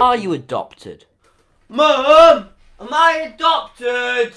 Are you adopted? Mum, am I adopted?